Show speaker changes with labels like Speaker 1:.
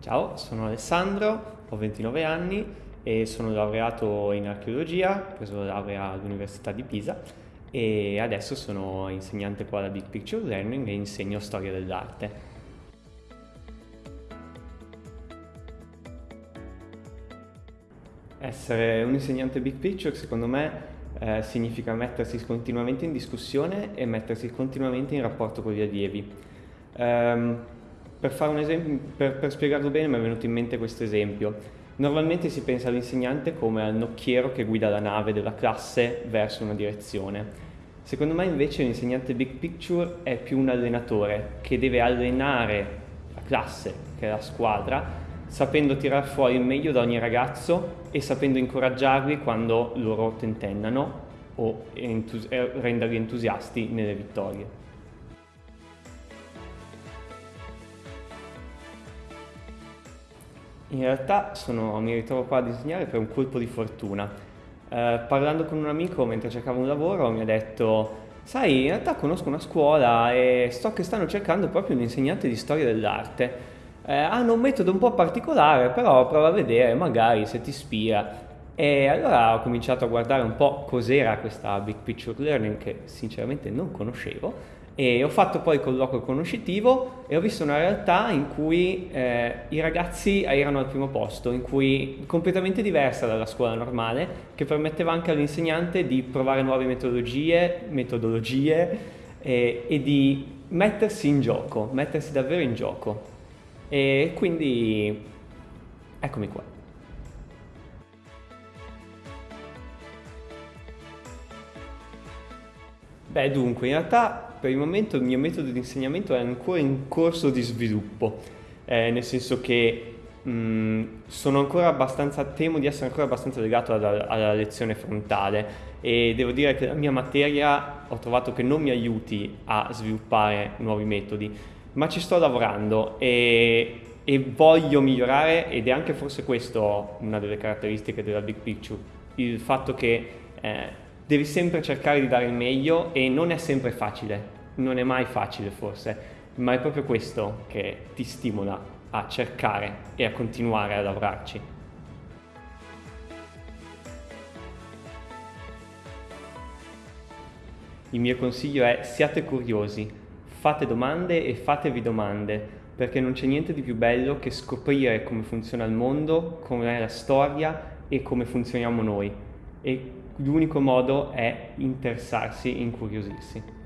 Speaker 1: Ciao, sono Alessandro, ho 29 anni e sono laureato in archeologia, ho preso la laurea all'Università di Pisa e adesso sono insegnante qua alla Big Picture Learning e insegno storia dell'arte. Essere un insegnante Big Picture secondo me eh, significa mettersi continuamente in discussione e mettersi continuamente in rapporto con gli allievi. Um, per, esempio, per, per spiegarlo bene mi è venuto in mente questo esempio. Normalmente si pensa all'insegnante come al nocchiero che guida la nave della classe verso una direzione. Secondo me invece l'insegnante big picture è più un allenatore che deve allenare la classe, che è la squadra, sapendo tirar fuori il meglio da ogni ragazzo e sapendo incoraggiarli quando loro tentennano o entus- renderli entusiasti nelle vittorie. In realtà sono, mi ritrovo qua a disegnare per un colpo di fortuna. Eh, parlando con un amico mentre cercavo un lavoro mi ha detto sai in realtà conosco una scuola e so che stanno cercando proprio un insegnante di storia dell'arte. Eh, hanno un metodo un po' particolare però prova a vedere magari se ti ispira. E allora ho cominciato a guardare un po' cos'era questa Big Picture Learning che sinceramente non conoscevo e ho fatto poi il colloquio conoscitivo e ho visto una realtà in cui eh, i ragazzi erano al primo posto, in cui completamente diversa dalla scuola normale, che permetteva anche all'insegnante di provare nuove metodologie, metodologie eh, e di mettersi in gioco, mettersi davvero in gioco. E quindi eccomi qua. Beh, dunque, in realtà per il momento il mio metodo di insegnamento è ancora in corso di sviluppo, eh, nel senso che mh, mm, sono ancora abbastanza, temo di essere ancora abbastanza legato alla, alla, lezione frontale e devo dire che la mia materia ho trovato che non mi aiuti a sviluppare nuovi metodi, ma ci sto lavorando e, e voglio migliorare ed è anche forse questo una delle caratteristiche della Big Picture, il fatto che eh, devi sempre cercare di dare il meglio e non è sempre facile, non è mai facile forse, ma è proprio questo che ti stimola a cercare e a continuare a lavorarci. Il mio consiglio è siate curiosi, fate domande e fatevi domande, perché non c'è niente di più bello che scoprire come funziona il mondo, come è la storia e come funzioniamo noi. E l'unico modo è interessarsi, incuriosirsi.